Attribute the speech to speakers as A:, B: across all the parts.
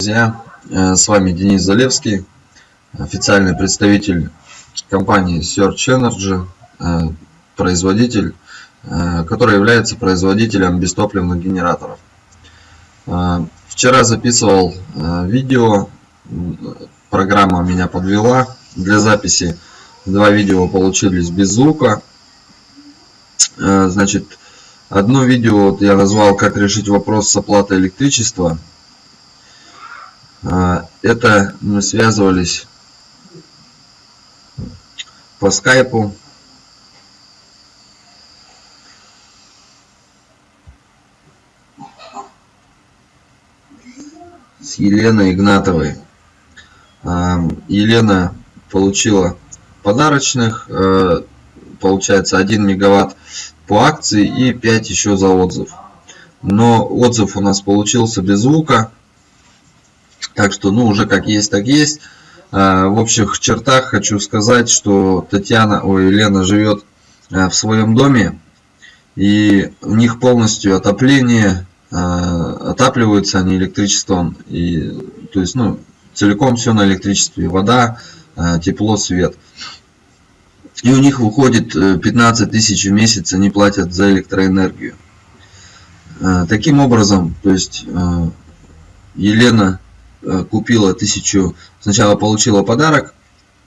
A: Друзья, э, с вами Денис Залевский, официальный представитель компании Search Energy, э, производитель, э, который является производителем бестопливных генераторов. Вчера записывал видео, программа меня подвела для записи. Два видео получились без звука. Значит, одно видео я назвал «Как решить вопрос с оплатой электричества». А, это мы связывались по скайпу. с Еленой Игнатовой. А, Елена получила подарочных, э, получается 1 мегаватт по акции и 5 еще за отзыв. Но отзыв у нас получился без звука. Так что, ну, уже как есть, так есть. А, в общих чертах хочу сказать, что Татьяна, ой, Елена живет а, в своем доме. И у них полностью отопление, а, отапливаются они электричеством. И, то есть, ну, целиком все на электричестве. Вода, тепло, свет. И у них выходит 15 э, тысяч в месяц, они платят за электроэнергию. Таким образом, то есть Елена купила тысячу, сначала получила подарок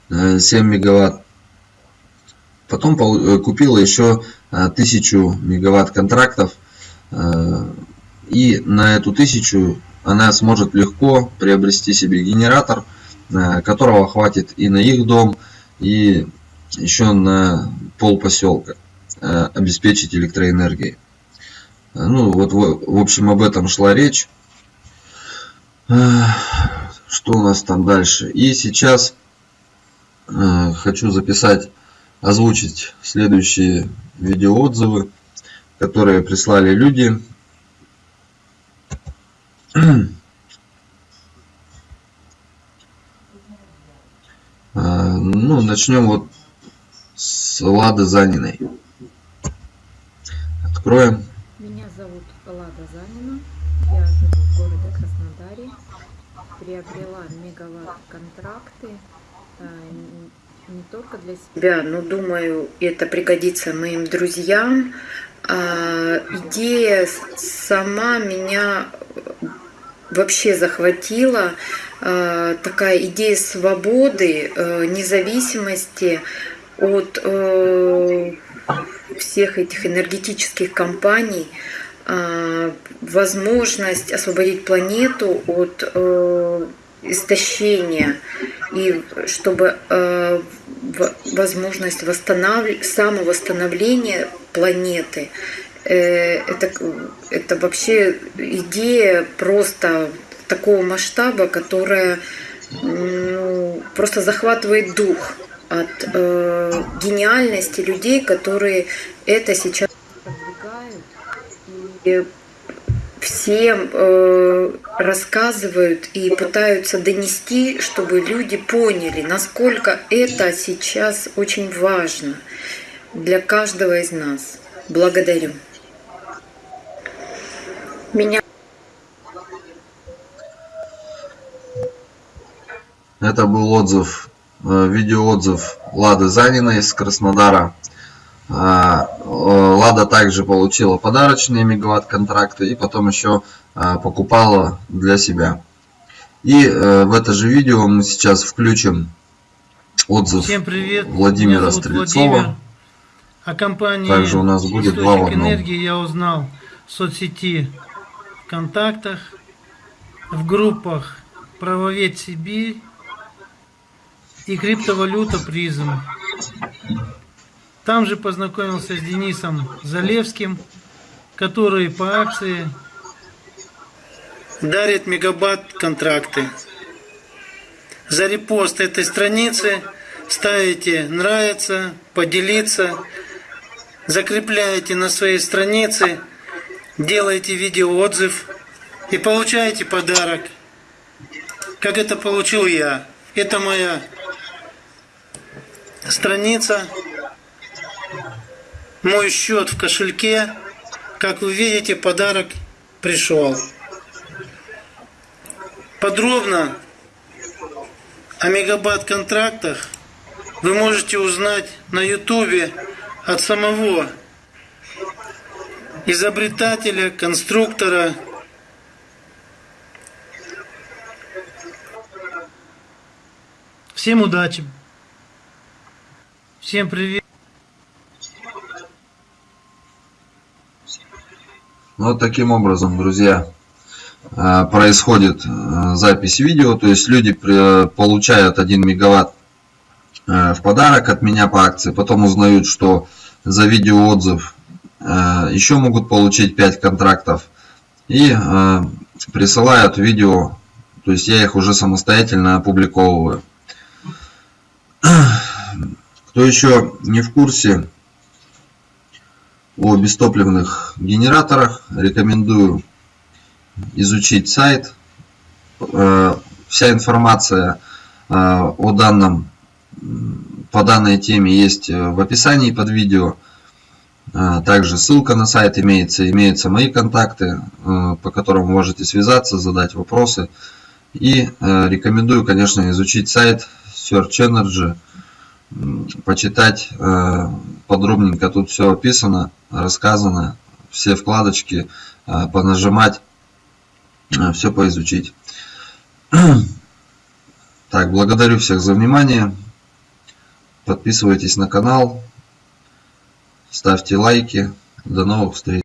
A: 7 э, мегаватт, потом э, купила еще тысячу мегаватт контрактов, и на эту тысячу она сможет легко приобрести себе генератор, которого хватит и на их дом, и еще на пол поселка обеспечить электроэнергией. Ну вот в общем об этом шла речь. Что у нас там дальше? И сейчас э, хочу записать, озвучить следующие видеоотзывы, которые прислали люди. Ну, начнем вот с Лады Заниной. Откроем.
B: Меня зовут Лада Занина. Приобрела мегаватт-контракты э, не только для себя, но думаю, это пригодится моим друзьям. А, идея сама меня вообще захватила. А, такая идея свободы, э, независимости от э, всех этих энергетических компаний – возможность освободить планету от э, истощения и чтобы э, возможность восстанов... самовосстановления планеты. Э, это, это вообще идея просто такого масштаба, которая ну, просто захватывает дух от э, гениальности людей, которые это сейчас всем э, рассказывают и пытаются донести, чтобы люди поняли, насколько это сейчас очень важно для каждого из нас. Благодарю. Меня
A: Это был отзыв, э, видеоотзыв Лады Заниной из Краснодара. Лада также получила подарочные мегаватт контракты и потом еще а, покупала для себя. И э, в это же видео мы сейчас включим отзыв
C: Всем привет.
A: Владимира Стрельцова. Владимир.
C: О компании
A: Также у нас будет два в
C: энергии я узнал в соцсети ВКонтактах, в группах Правовед Сибирь и криптовалюта Призм. Там же познакомился с Денисом Залевским, который по акции дарит мегабат контракты. За репост этой страницы ставите нравится, поделиться, закрепляете на своей странице, делаете видеоотзыв и получаете подарок. Как это получил я. Это моя страница мой счет в кошельке. Как вы видите, подарок пришел. Подробно о мегабайт-контрактах вы можете узнать на ютубе от самого изобретателя, конструктора. Всем удачи. Всем привет.
A: Вот таким образом, друзья, э, происходит э, запись видео. То есть люди получают 1 мегаватт э, в подарок от меня по акции. Потом узнают, что за видеоотзыв еще могут получить 5 контрактов. И присылают видео. То есть я их уже самостоятельно опубликовываю. Кто еще не в курсе о бестопливных генераторах, рекомендую изучить сайт. Э, Вся информация э, о данном, по данной теме есть э, в описании под видео. Также ссылка на сайт имеется, имеются мои контакты, по которым можете связаться, задать вопросы. И рекомендую, конечно, изучить сайт Search Energy, почитать э, подробненько тут все описано, рассказано, все вкладочки э, понажимать, все поизучить. Так, благодарю всех за внимание. Подписывайтесь на канал, ставьте лайки. До новых встреч.